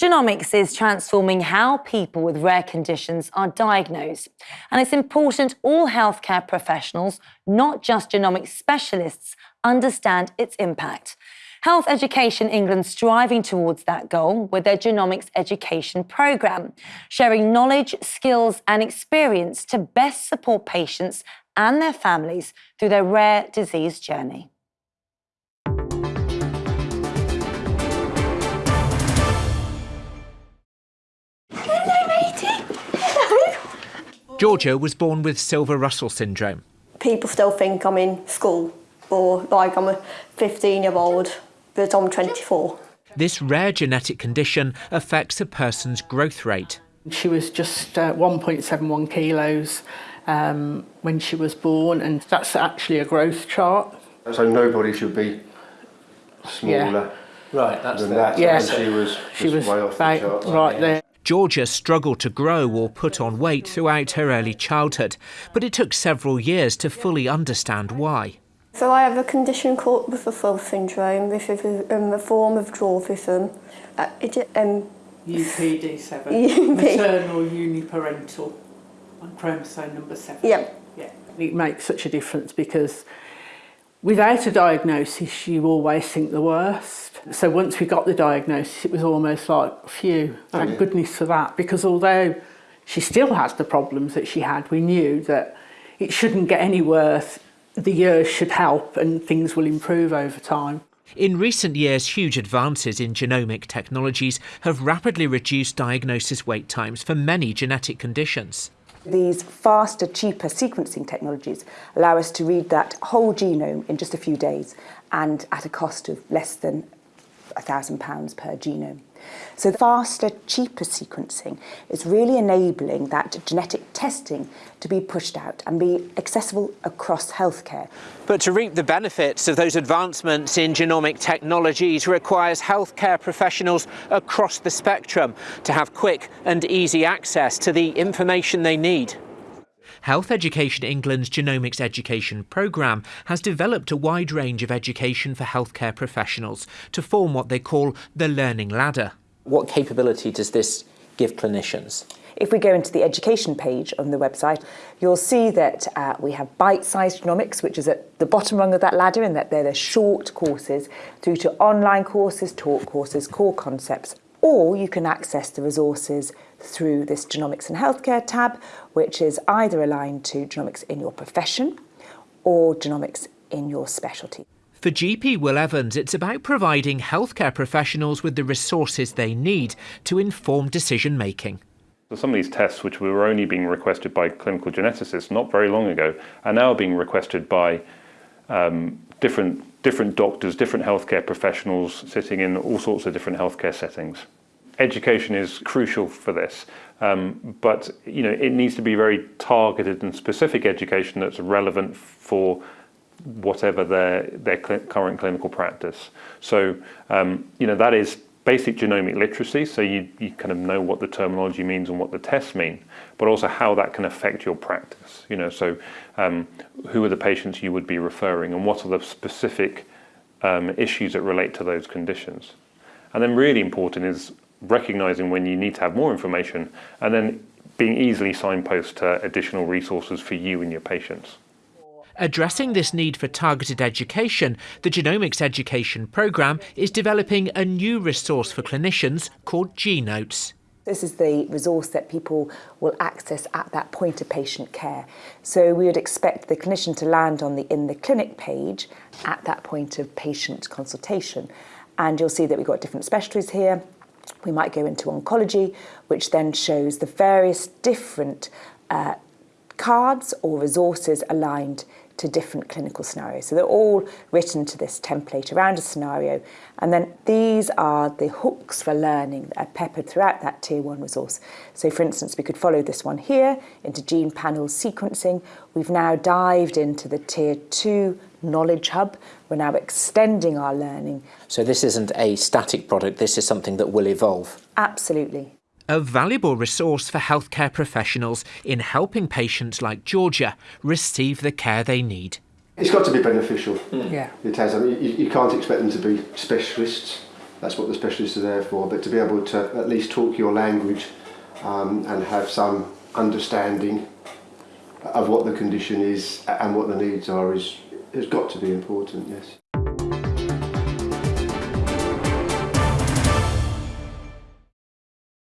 Genomics is transforming how people with rare conditions are diagnosed. And it's important all healthcare professionals, not just genomics specialists, understand its impact. Health Education England striving towards that goal with their genomics education programme, sharing knowledge, skills and experience to best support patients and their families through their rare disease journey. Georgia was born with Silver Russell syndrome. People still think I'm in school or like I'm a 15 year old, but I'm 24. This rare genetic condition affects a person's growth rate. She was just uh, 1.71 kilos um, when she was born, and that's actually a growth chart. So nobody should be smaller Yeah. Right, that's than the, that. Yeah. and she was She was way off the about charts. right there. Georgia struggled to grow or put on weight throughout her early childhood, but it took several years to fully understand why. So I have a condition called Rutherford syndrome, which is a, um, a form of dwarfism. Uh, it, um, UPD7, UP. maternal uniparental, on chromosome number seven. yeah, Yeah, it makes such a difference because without a diagnosis, you always think the worst. So once we got the diagnosis, it was almost like, phew, oh, thank yeah. goodness for that. Because although she still has the problems that she had, we knew that it shouldn't get any worse. The years should help and things will improve over time. In recent years, huge advances in genomic technologies have rapidly reduced diagnosis wait times for many genetic conditions. These faster, cheaper sequencing technologies allow us to read that whole genome in just a few days and at a cost of less than £1,000 per genome. So faster, cheaper sequencing is really enabling that genetic testing to be pushed out and be accessible across healthcare. But to reap the benefits of those advancements in genomic technologies requires healthcare professionals across the spectrum to have quick and easy access to the information they need. Health Education England's Genomics Education programme has developed a wide range of education for healthcare professionals to form what they call the learning ladder. what capability does this give clinicians? If we go into the education page on the website, you'll see that uh, we have bite-sized genomics, which is at the bottom rung of that ladder, and that they're the short courses through to online courses, talk courses, core concepts, or you can access the resources through this Genomics and Healthcare tab, which is either aligned to genomics in your profession or genomics in your specialty. For GP Will Evans, it's about providing healthcare professionals with the resources they need to inform decision making. So some of these tests, which were only being requested by clinical geneticists not very long ago, are now being requested by um, different different doctors, different healthcare professionals sitting in all sorts of different healthcare settings. Education is crucial for this, um, but you know it needs to be very targeted and specific education that's relevant for whatever their their cl- current clinical practice. So um, you know that is basic genomic literacy, so you, you kind of know what the terminology means and what the tests mean, but also how that can affect your practice. You know, so um, who are the patients you would be referring, and what are the specific um, issues that relate to those conditions. And then really important is recognizing when you need to have more information, and then being easily signposted to additional resources for you and your patients. Addressing this need for targeted education, the Genomics Education Programme is developing a new resource for clinicians called GeNotes. This is the resource that people will access at that point of patient care. So we would expect the clinician to land on the in the clinic page at that point of patient consultation. And you'll see that we've got different specialties here. We might go into oncology, which then shows the various different uh, cards or resources aligned to different clinical scenarios. So they're all written to this template around a scenario. And then these are the hooks for learning that are peppered throughout that tier one resource. So for instance, we could follow this one here into gene panel sequencing. We've now dived into the tier two knowledge hub. We're now extending our learning. So this isn't a static product, this is something that will evolve. Absolutely. A valuable resource for healthcare professionals in helping patients like Georgia receive the care they need. It's got to be beneficial. Yeah. It has. I mean, you, you can't expect them to be specialists. That's what the specialists are there for. But to be able to at least talk your language um, and have some understanding of what the condition is and what the needs are is has got to be important. Yes.